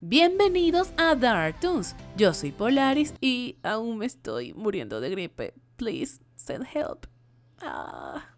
Bienvenidos a Dark Toons. Yo soy Polaris y aún me estoy muriendo de gripe. Please send help. Ah.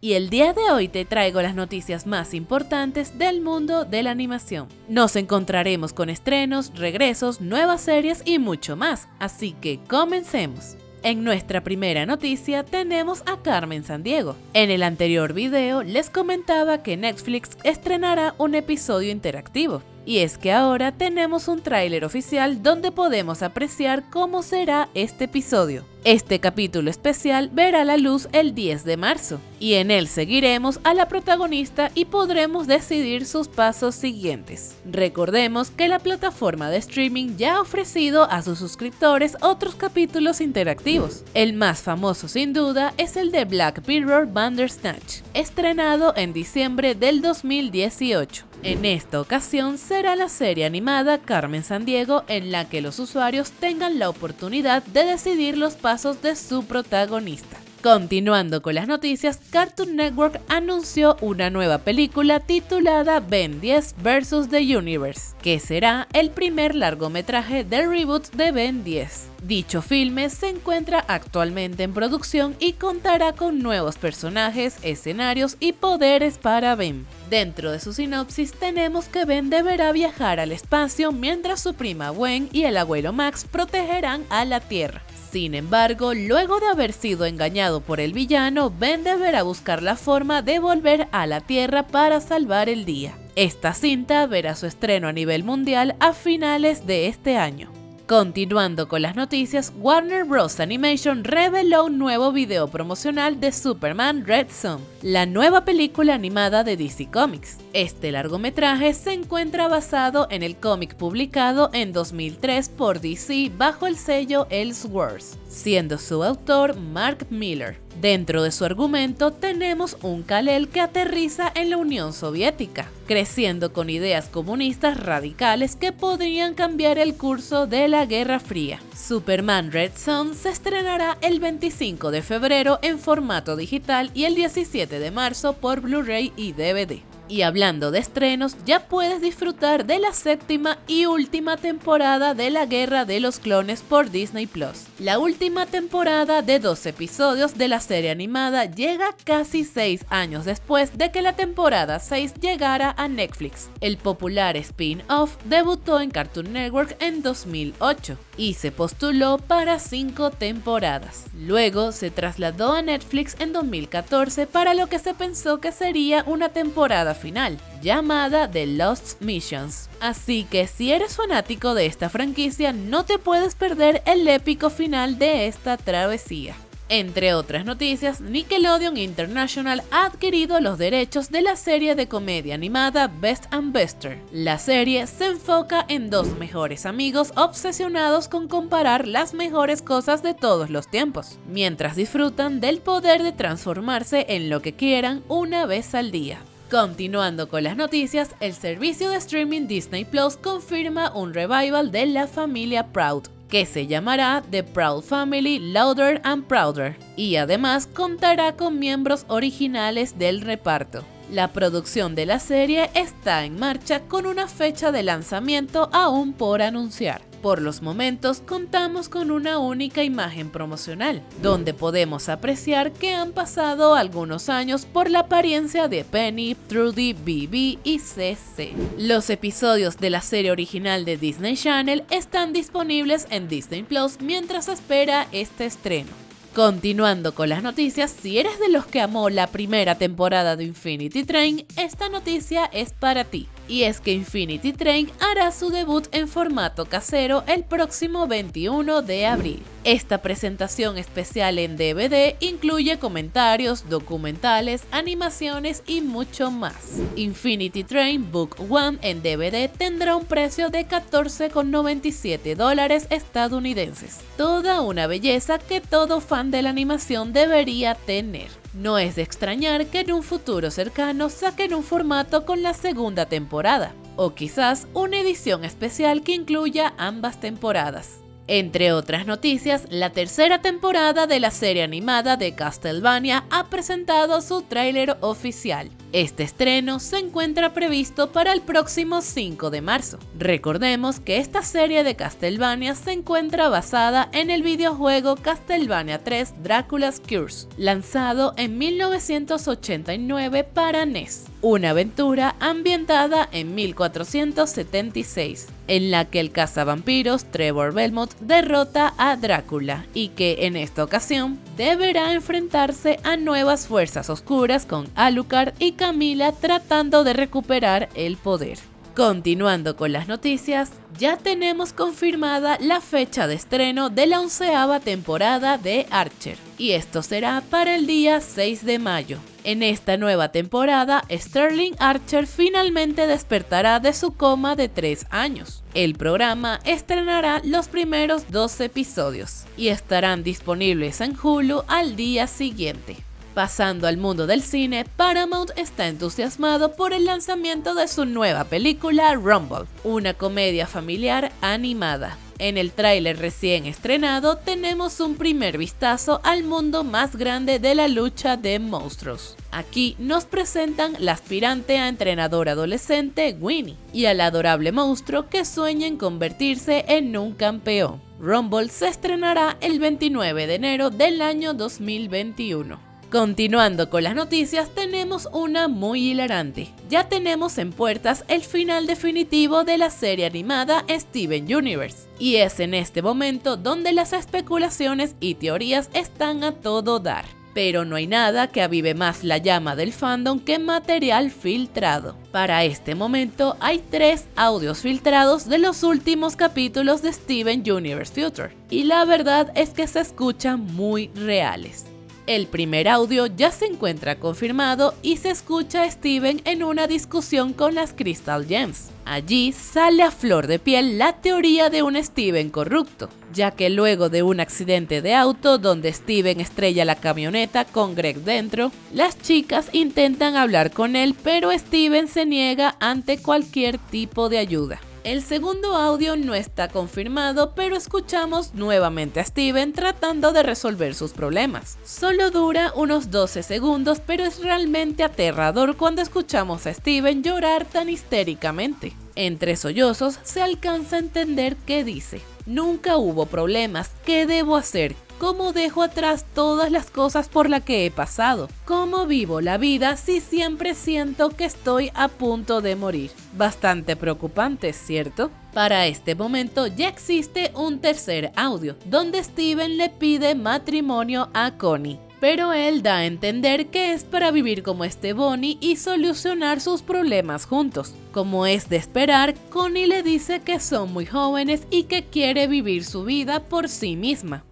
Y el día de hoy te traigo las noticias más importantes del mundo de la animación. Nos encontraremos con estrenos, regresos, nuevas series y mucho más, así que comencemos. En nuestra primera noticia tenemos a Carmen Sandiego. En el anterior video les comentaba que Netflix estrenará un episodio interactivo. Y es que ahora tenemos un tráiler oficial donde podemos apreciar cómo será este episodio. Este capítulo especial verá la luz el 10 de marzo, y en él seguiremos a la protagonista y podremos decidir sus pasos siguientes. Recordemos que la plataforma de streaming ya ha ofrecido a sus suscriptores otros capítulos interactivos. El más famoso sin duda es el de Black Mirror Bandersnatch, estrenado en diciembre del 2018. En esta ocasión será la serie animada Carmen Sandiego en la que los usuarios tengan la oportunidad de decidir los pasos de su protagonista. Continuando con las noticias, Cartoon Network anunció una nueva película titulada Ben 10 vs. The Universe, que será el primer largometraje del reboot de Ben 10. Dicho filme se encuentra actualmente en producción y contará con nuevos personajes, escenarios y poderes para Ben. Dentro de su sinopsis tenemos que Ben deberá viajar al espacio mientras su prima Gwen y el abuelo Max protegerán a la Tierra. Sin embargo, luego de haber sido engañado por el villano, Ben deberá buscar la forma de volver a la Tierra para salvar el día. Esta cinta verá su estreno a nivel mundial a finales de este año. Continuando con las noticias, Warner Bros. Animation reveló un nuevo video promocional de Superman Red Son, la nueva película animada de DC Comics. Este largometraje se encuentra basado en el cómic publicado en 2003 por DC bajo el sello Elseworlds, siendo su autor Mark Miller. Dentro de su argumento tenemos un Kal-El que aterriza en la Unión Soviética, creciendo con ideas comunistas radicales que podrían cambiar el curso de la Guerra Fría. Superman Red Son se estrenará el 25 de febrero en formato digital y el 17 de marzo por Blu-ray y DVD. Y hablando de estrenos, ya puedes disfrutar de la séptima y última temporada de la Guerra de los Clones por Disney Plus. La última temporada de dos episodios de la serie animada llega casi 6 años después de que la temporada 6 llegara a Netflix. El popular spin-off debutó en Cartoon Network en 2008 y se postuló para 5 temporadas. Luego se trasladó a Netflix en 2014 para lo que se pensó que sería una temporada final, llamada The Lost Missions. Así que si eres fanático de esta franquicia, no te puedes perder el épico final de esta travesía. Entre otras noticias, Nickelodeon International ha adquirido los derechos de la serie de comedia animada Best and Bester. La serie se enfoca en dos mejores amigos obsesionados con comparar las mejores cosas de todos los tiempos, mientras disfrutan del poder de transformarse en lo que quieran una vez al día. Continuando con las noticias, el servicio de streaming Disney Plus confirma un revival de la familia Proud, que se llamará The Proud Family Louder and Prouder, y además contará con miembros originales del reparto. La producción de la serie está en marcha con una fecha de lanzamiento aún por anunciar. Por los momentos contamos con una única imagen promocional, donde podemos apreciar que han pasado algunos años por la apariencia de Penny, Trudy, Bibi y CC. Los episodios de la serie original de Disney Channel están disponibles en Disney Plus mientras espera este estreno. Continuando con las noticias, si eres de los que amó la primera temporada de Infinity Train, esta noticia es para ti y es que Infinity Train hará su debut en formato casero el próximo 21 de abril. Esta presentación especial en DVD incluye comentarios, documentales, animaciones y mucho más. Infinity Train Book One en DVD tendrá un precio de 14,97 dólares estadounidenses. Toda una belleza que todo fan de la animación debería tener. No es de extrañar que en un futuro cercano saquen un formato con la segunda temporada, o quizás una edición especial que incluya ambas temporadas. Entre otras noticias, la tercera temporada de la serie animada de Castlevania ha presentado su tráiler oficial. Este estreno se encuentra previsto para el próximo 5 de marzo. Recordemos que esta serie de Castlevania se encuentra basada en el videojuego Castlevania 3 Dracula's Curse, lanzado en 1989 para NES, una aventura ambientada en 1476 en la que el cazavampiros Trevor Belmont derrota a Drácula y que en esta ocasión deberá enfrentarse a nuevas fuerzas oscuras con Alucard y Camila tratando de recuperar el poder. Continuando con las noticias, ya tenemos confirmada la fecha de estreno de la onceava temporada de Archer, y esto será para el día 6 de mayo. En esta nueva temporada, Sterling Archer finalmente despertará de su coma de 3 años. El programa estrenará los primeros dos episodios y estarán disponibles en Hulu al día siguiente. Pasando al mundo del cine, Paramount está entusiasmado por el lanzamiento de su nueva película Rumble, una comedia familiar animada. En el tráiler recién estrenado tenemos un primer vistazo al mundo más grande de la lucha de monstruos. Aquí nos presentan la aspirante a entrenador adolescente Winnie y al adorable monstruo que sueña en convertirse en un campeón. Rumble se estrenará el 29 de enero del año 2021. Continuando con las noticias, tenemos una muy hilarante. Ya tenemos en puertas el final definitivo de la serie animada Steven Universe, y es en este momento donde las especulaciones y teorías están a todo dar. Pero no hay nada que avive más la llama del fandom que material filtrado. Para este momento hay tres audios filtrados de los últimos capítulos de Steven Universe Future, y la verdad es que se escuchan muy reales. El primer audio ya se encuentra confirmado y se escucha a Steven en una discusión con las Crystal Gems. Allí sale a flor de piel la teoría de un Steven corrupto, ya que luego de un accidente de auto donde Steven estrella la camioneta con Greg dentro, las chicas intentan hablar con él pero Steven se niega ante cualquier tipo de ayuda. El segundo audio no está confirmado, pero escuchamos nuevamente a Steven tratando de resolver sus problemas. Solo dura unos 12 segundos, pero es realmente aterrador cuando escuchamos a Steven llorar tan histéricamente. Entre sollozos se alcanza a entender qué dice. Nunca hubo problemas, ¿qué debo hacer? ¿Cómo dejo atrás todas las cosas por las que he pasado? ¿Cómo vivo la vida si siempre siento que estoy a punto de morir? Bastante preocupante, ¿cierto? Para este momento ya existe un tercer audio, donde Steven le pide matrimonio a Connie. Pero él da a entender que es para vivir como este Bonnie y solucionar sus problemas juntos. Como es de esperar, Connie le dice que son muy jóvenes y que quiere vivir su vida por sí misma.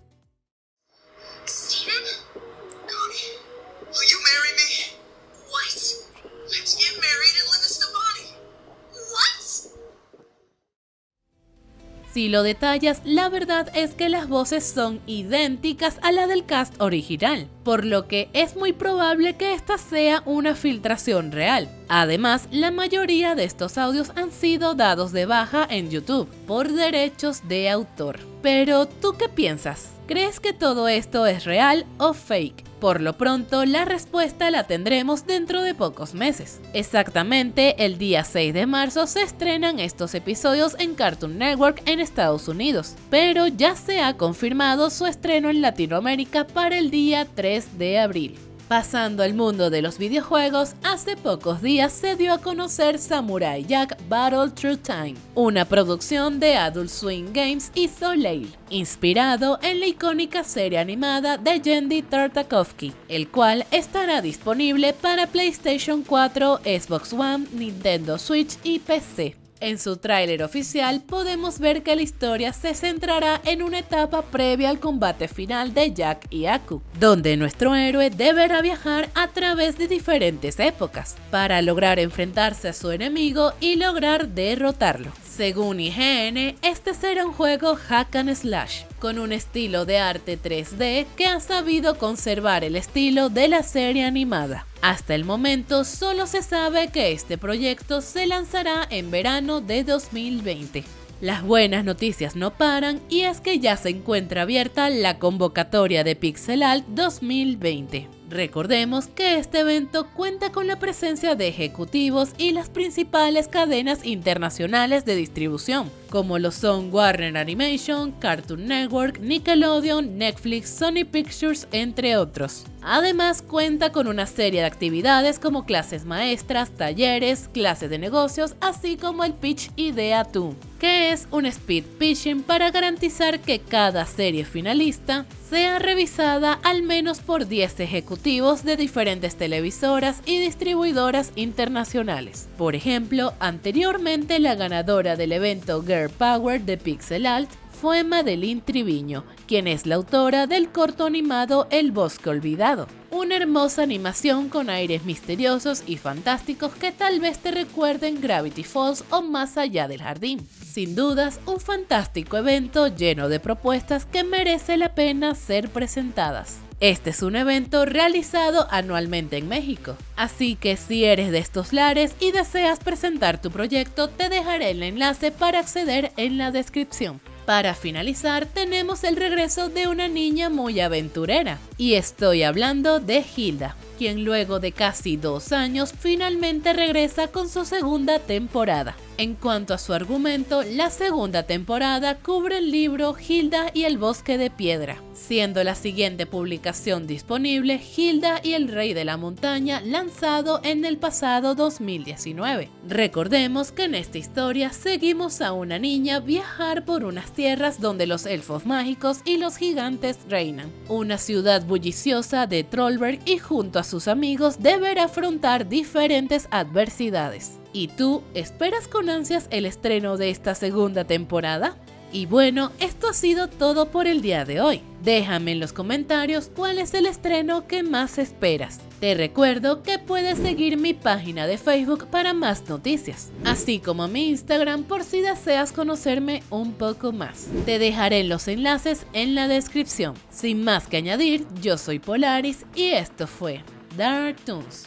Si lo detallas, la verdad es que las voces son idénticas a la del cast original, por lo que es muy probable que esta sea una filtración real. Además, la mayoría de estos audios han sido dados de baja en YouTube por derechos de autor. Pero, ¿tú qué piensas? ¿Crees que todo esto es real o fake? Por lo pronto, la respuesta la tendremos dentro de pocos meses. Exactamente el día 6 de marzo se estrenan estos episodios en Cartoon Network en Estados Unidos, pero ya se ha confirmado su estreno en Latinoamérica para el día 3 de abril. Pasando al mundo de los videojuegos, hace pocos días se dio a conocer Samurai Jack Battle Through Time, una producción de Adult Swing Games y Soleil, inspirado en la icónica serie animada de Yendi Tartakovsky, el cual estará disponible para PlayStation 4, Xbox One, Nintendo Switch y PC. En su tráiler oficial podemos ver que la historia se centrará en una etapa previa al combate final de Jack y Aku, donde nuestro héroe deberá viajar a través de diferentes épocas para lograr enfrentarse a su enemigo y lograr derrotarlo. Según IGN, este será un juego hack and slash, con un estilo de arte 3D que ha sabido conservar el estilo de la serie animada. Hasta el momento solo se sabe que este proyecto se lanzará en verano de 2020. Las buenas noticias no paran y es que ya se encuentra abierta la convocatoria de Pixel Alt 2020. Recordemos que este evento cuenta con la presencia de ejecutivos y las principales cadenas internacionales de distribución, como lo son Warner Animation, Cartoon Network, Nickelodeon, Netflix, Sony Pictures, entre otros. Además cuenta con una serie de actividades como clases maestras, talleres, clases de negocios, así como el Pitch Idea 2, que es un speed pitching para garantizar que cada serie finalista sea revisada al menos por 10 de diferentes televisoras y distribuidoras internacionales. Por ejemplo, anteriormente la ganadora del evento Girl Power de Pixel Alt fue Madeline Triviño, quien es la autora del corto animado El Bosque Olvidado, una hermosa animación con aires misteriosos y fantásticos que tal vez te recuerden Gravity Falls o Más allá del jardín. Sin dudas, un fantástico evento lleno de propuestas que merece la pena ser presentadas. Este es un evento realizado anualmente en México, así que si eres de estos lares y deseas presentar tu proyecto, te dejaré el enlace para acceder en la descripción. Para finalizar, tenemos el regreso de una niña muy aventurera, y estoy hablando de Hilda, quien luego de casi dos años finalmente regresa con su segunda temporada. En cuanto a su argumento, la segunda temporada cubre el libro Hilda y el bosque de piedra, siendo la siguiente publicación disponible Hilda y el rey de la montaña lanzado en el pasado 2019. Recordemos que en esta historia seguimos a una niña viajar por unas tierras donde los elfos mágicos y los gigantes reinan, una ciudad bulliciosa de Trollberg y junto a sus amigos deberá afrontar diferentes adversidades. ¿Y tú esperas con ansias el estreno de esta segunda temporada? Y bueno, esto ha sido todo por el día de hoy. Déjame en los comentarios cuál es el estreno que más esperas. Te recuerdo que puedes seguir mi página de Facebook para más noticias, así como mi Instagram por si deseas conocerme un poco más. Te dejaré los enlaces en la descripción. Sin más que añadir, yo soy Polaris y esto fue Dark Toons.